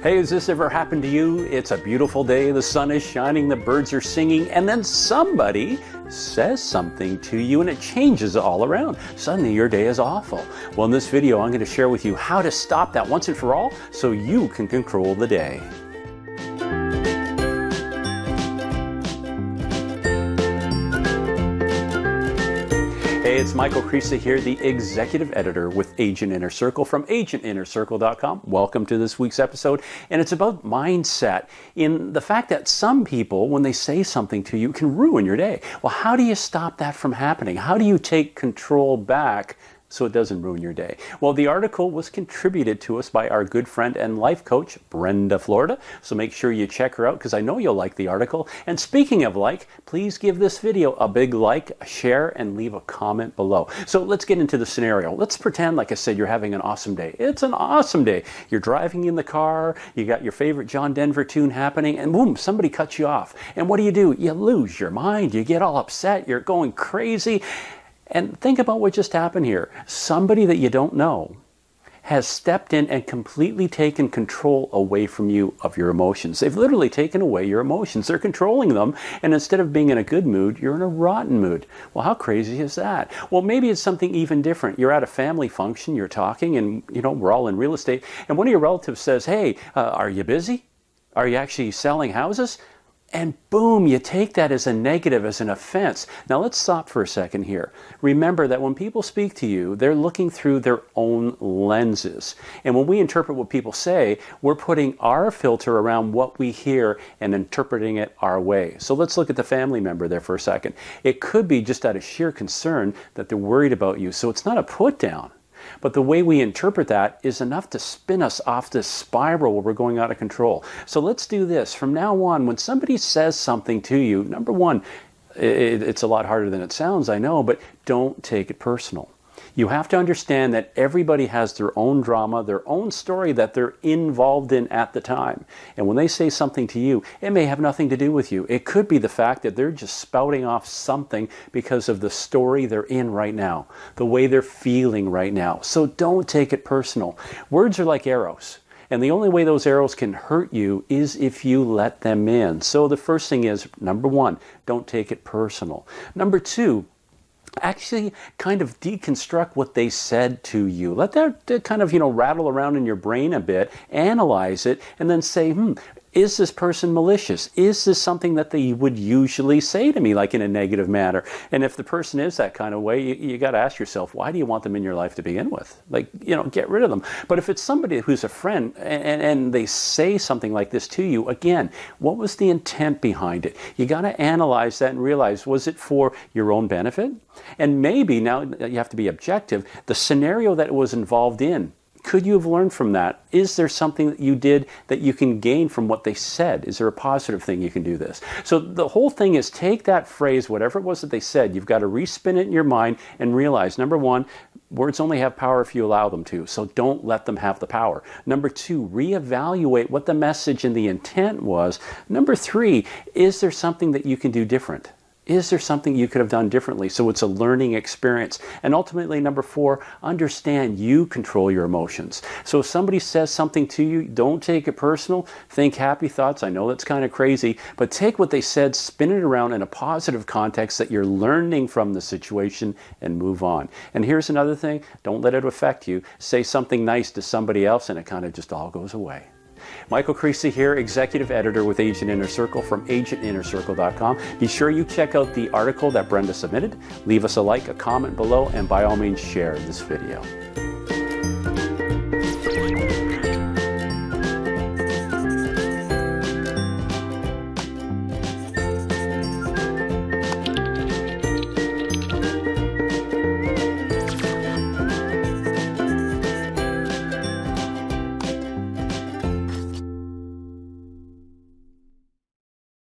Hey, has this ever happened to you? It's a beautiful day, the sun is shining, the birds are singing, and then somebody says something to you and it changes all around. Suddenly your day is awful. Well, in this video, I'm going to share with you how to stop that once and for all so you can control the day. Hey, it's Michael Krisa here, the executive editor with Agent Inner Circle from agentinnercircle.com. Welcome to this week's episode, and it's about mindset in the fact that some people, when they say something to you, can ruin your day. Well, how do you stop that from happening? How do you take control back so it doesn't ruin your day. Well, the article was contributed to us by our good friend and life coach, Brenda Florida. So make sure you check her out because I know you'll like the article. And speaking of like, please give this video a big like, a share, and leave a comment below. So let's get into the scenario. Let's pretend, like I said, you're having an awesome day. It's an awesome day. You're driving in the car, you got your favorite John Denver tune happening, and boom, somebody cuts you off. And what do you do? You lose your mind. You get all upset. You're going crazy. And think about what just happened here. Somebody that you don't know has stepped in and completely taken control away from you of your emotions. They've literally taken away your emotions. They're controlling them. And instead of being in a good mood, you're in a rotten mood. Well, how crazy is that? Well, maybe it's something even different. You're at a family function, you're talking, and you know, we're all in real estate. And one of your relatives says, Hey, uh, are you busy? Are you actually selling houses? And boom, you take that as a negative, as an offense. Now let's stop for a second here. Remember that when people speak to you, they're looking through their own lenses. And when we interpret what people say, we're putting our filter around what we hear and interpreting it our way. So let's look at the family member there for a second. It could be just out of sheer concern that they're worried about you. So it's not a put down. But the way we interpret that is enough to spin us off this spiral where we're going out of control. So let's do this. From now on, when somebody says something to you, number one, it's a lot harder than it sounds, I know, but don't take it personal. You have to understand that everybody has their own drama, their own story that they're involved in at the time. And when they say something to you, it may have nothing to do with you. It could be the fact that they're just spouting off something because of the story they're in right now, the way they're feeling right now. So don't take it personal. Words are like arrows. And the only way those arrows can hurt you is if you let them in. So the first thing is number one, don't take it personal. Number two, actually kind of deconstruct what they said to you. Let that kind of, you know, rattle around in your brain a bit, analyze it, and then say, hmm, is this person malicious? Is this something that they would usually say to me, like in a negative manner? And if the person is that kind of way, you, you got to ask yourself, why do you want them in your life to begin with? Like, you know, get rid of them. But if it's somebody who's a friend and, and they say something like this to you, again, what was the intent behind it? You got to analyze that and realize, was it for your own benefit? And maybe now you have to be objective, the scenario that it was involved in could you have learned from that? Is there something that you did that you can gain from what they said? Is there a positive thing you can do this? So the whole thing is take that phrase, whatever it was that they said, you've got to respin it in your mind and realize number one, words only have power if you allow them to. So don't let them have the power. Number two, reevaluate what the message and the intent was. Number three, is there something that you can do different? Is there something you could have done differently? So it's a learning experience. And ultimately, number four, understand you control your emotions. So if somebody says something to you, don't take it personal. Think happy thoughts. I know that's kind of crazy, but take what they said, spin it around in a positive context that you're learning from the situation and move on. And here's another thing don't let it affect you. Say something nice to somebody else, and it kind of just all goes away. Michael Krisa here, Executive Editor with Agent Inner Circle from agentinnercircle.com. Be sure you check out the article that Brenda submitted. Leave us a like, a comment below, and by all means share this video.